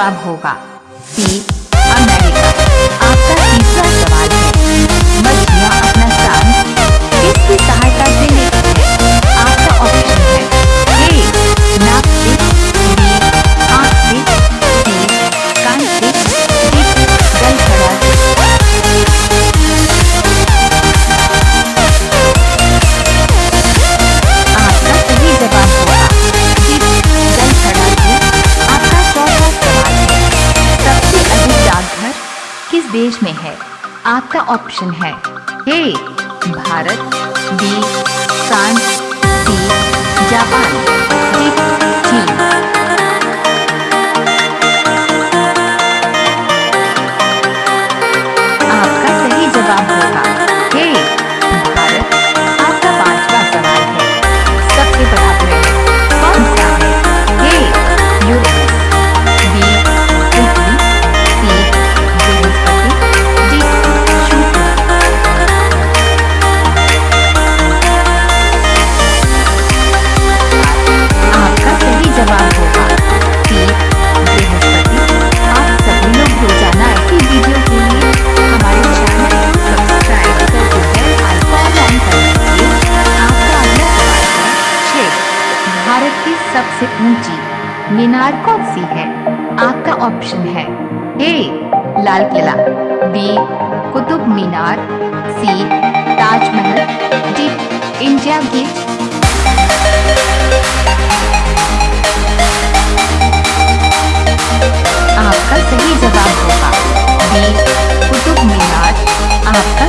जवाब होगा। देश में है। आपका ऑप्शन है। A Bharat B France C Japan. Lal Qila B Qutub Minar C Taj Mahal D India Gate. आपका सही जवाब होगा बी कुतुब मीनार, आपका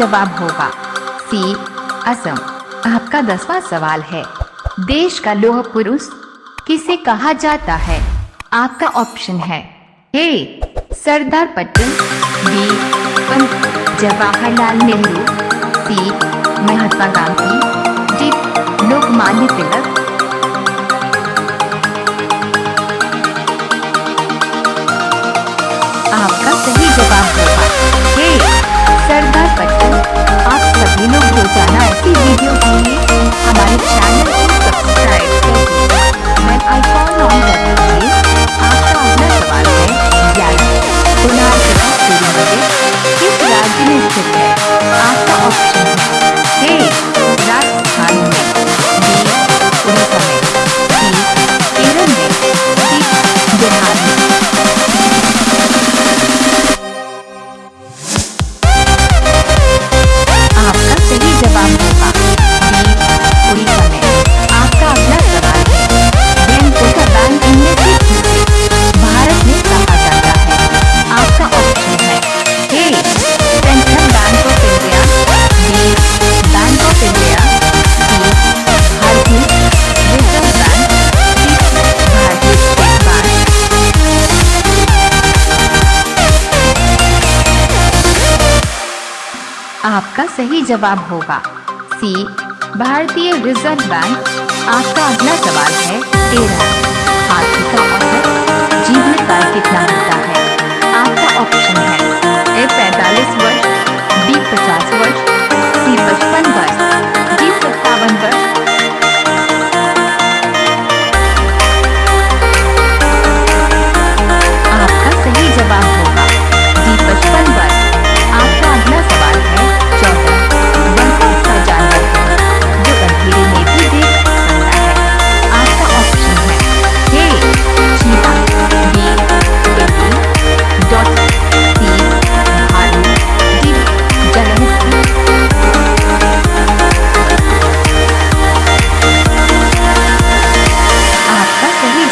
जवाब होगा। सी, असम। आपका दसवां सवाल है। देश का लोह पुरुष किसे कहा जाता है? आपका ऑप्शन है A, Sardar Patel, B Jawaharlal Nehru, C, Mahatma Gandhi, D, Lokmanya Tilak. ऐसी वीडियो के लिए हमारे चैनल को सब्सक्राइब करें। आपका सही जवाब होगा। सी, भारतीय रिज़र्व बैंक, आपका अगला सवाल है, तेरह। हाथी का औसत जीवन काल कितना होता है। आपका ऑप्शन है, ए, पैंतालीस वर्ष, बी, पचास वर्ष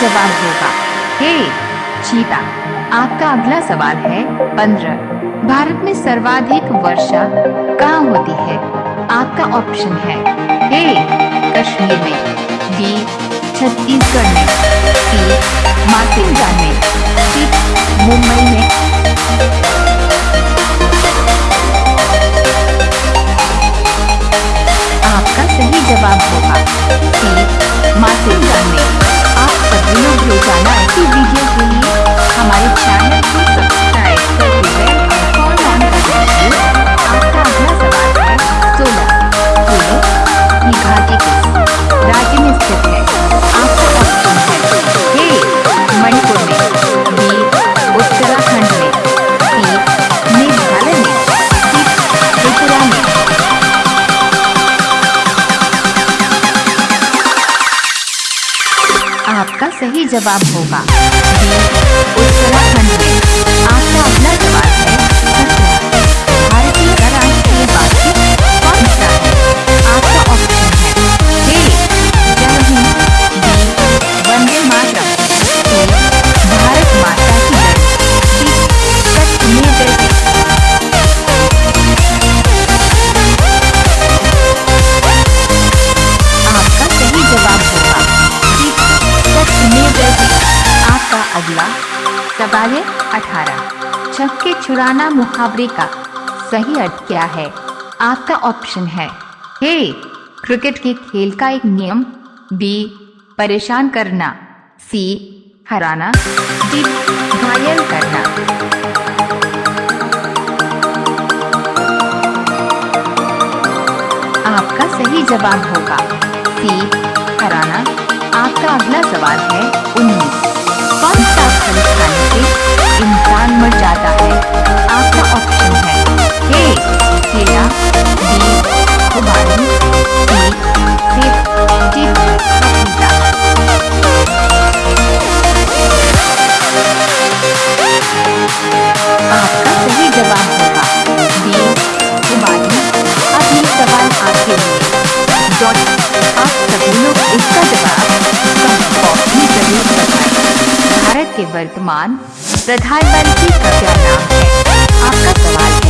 सवाल होगा। हे, चीता, आपका अगला सवाल है पंद्रह। भारत में सर्वाधिक वर्षा कहाँ होती है? आपका ऑप्शन है ए कश्मीर में, बी, छत्तीसगढ़ में, सी मार्किंग सही जवाब होगा। सवाल है अठारह छक्के छुड़ाना मुहावरे का सही अर्थ क्या है? आपका ऑप्शन है। ए क्रिकेट के खेल का एक नियम। बी परेशान करना। सी हराना। डी घायल करना। आपका सही जवाब होगा। सी हराना। आपका अगला सवाल है उन्नीस। आपका सही जवाब होगा बी कुमारी अब ये सवाल आपके लिए डॉट आप सभी लोग इसका जवाब कमेंट ज़रूर बताएँ भारत के वर्तमान प्रधानमंत्री का क्या नाम है आपका सवाल